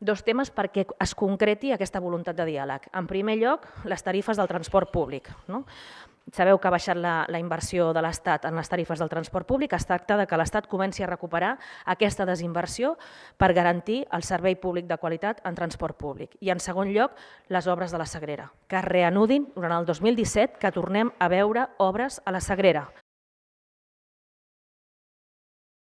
Dos temes perquè es concreti aquesta voluntat de diàleg. En primer lloc, les tarifes del transport públic. No? Sabeu que ha baixat la, la inversió de l'Estat en les tarifes del transport públic. Es tracta de que l'Estat comenci a recuperar aquesta desinversió per garantir el servei públic de qualitat en transport públic. I en segon lloc, les obres de la Sagrera, que es reanudin durant el 2017, que tornem a veure obres a la Sagrera.